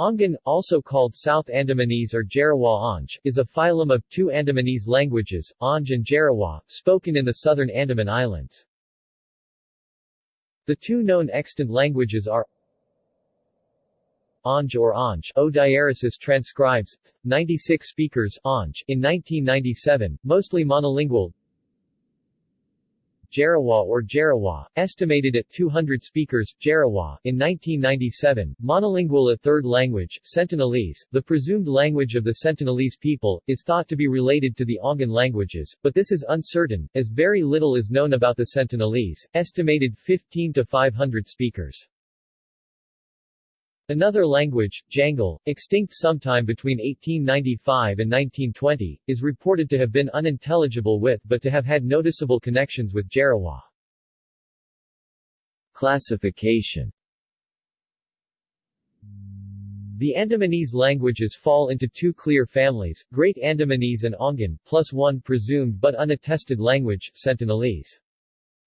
Ongan, also called South Andamanese or Jarawa Onge, is a phylum of two Andamanese languages, Onge and Jarawa, spoken in the southern Andaman Islands. The two known extant languages are Onge or Onge O Diaresis transcribes, 96 speakers Onge in 1997, mostly monolingual Jarawa or Jarawa, estimated at 200 speakers, Jarawa, in 1997, monolingual a third language, Sentinelese, the presumed language of the Sentinelese people, is thought to be related to the Ongan languages, but this is uncertain, as very little is known about the Sentinelese, estimated 15 to 500 speakers. Another language, Jangil, extinct sometime between 1895 and 1920, is reported to have been unintelligible with but to have had noticeable connections with Jarawa. Classification The Andamanese languages fall into two clear families, Great Andamanese and Ongan, plus one presumed but unattested language, Sentinelese.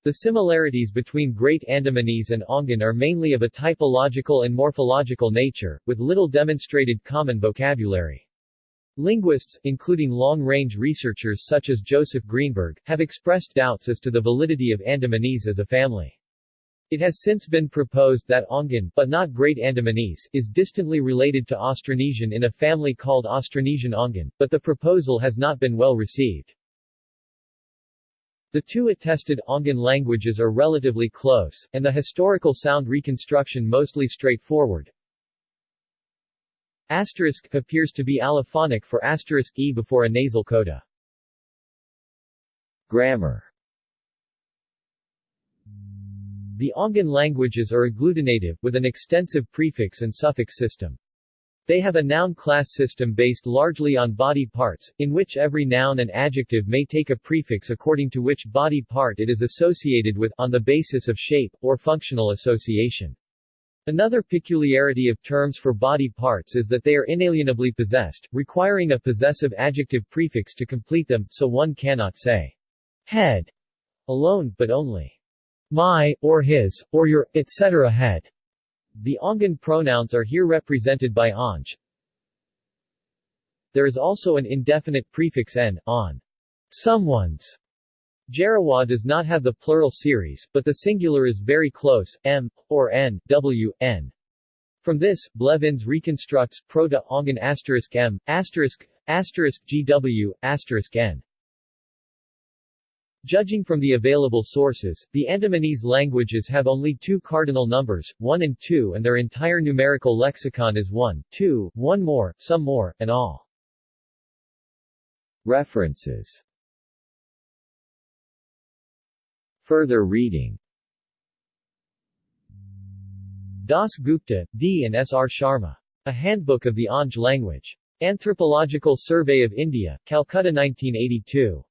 The similarities between Great Andamanese and Ongan are mainly of a typological and morphological nature, with little demonstrated common vocabulary. Linguists, including long-range researchers such as Joseph Greenberg, have expressed doubts as to the validity of Andamanese as a family. It has since been proposed that Ongan, but not Great Andamanese, is distantly related to Austronesian in a family called Austronesian Ongan, but the proposal has not been well received. The two attested Ongan languages are relatively close, and the historical sound reconstruction mostly straightforward. Asterisk appears to be allophonic for asterisk e before a nasal coda. Grammar The Ongan languages are agglutinative, with an extensive prefix and suffix system. They have a noun class system based largely on body parts, in which every noun and adjective may take a prefix according to which body part it is associated with, on the basis of shape, or functional association. Another peculiarity of terms for body parts is that they are inalienably possessed, requiring a possessive adjective prefix to complete them, so one cannot say head alone, but only my, or his, or your, etc. head. The Ongan pronouns are here represented by Onge. There is also an indefinite prefix n, on someone's. Jarawa does not have the plural series, but the singular is very close, m, or n, w, n. From this, Blevins reconstructs Proto-Ongan asterisk m, asterisk, asterisk gw, asterisk n. Judging from the available sources, the Andamanese languages have only two cardinal numbers, 1 and 2 and their entire numerical lexicon is 1, 2, 1 more, some more, and all. References Further reading Das Gupta, D. and S. R. Sharma. A Handbook of the Onge Language. Anthropological Survey of India, Calcutta 1982.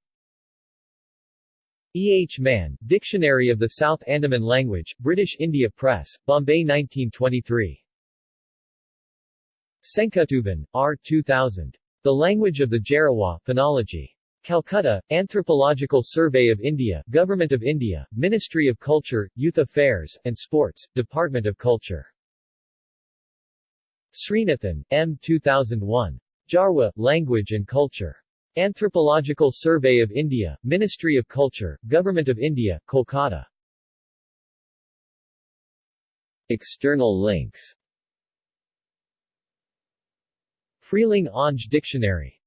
E. H. Man, Dictionary of the South Andaman Language, British India Press, Bombay 1923. Senkuttuvan, R. 2000. The Language of the Jarawa, Phonology. Calcutta, Anthropological Survey of India, Government of India, Ministry of Culture, Youth Affairs, and Sports, Department of Culture. Sreenathan, M. 2001. Jarwa, Language and Culture. Anthropological Survey of India, Ministry of Culture, Government of India, Kolkata. External links Freelang Onge Dictionary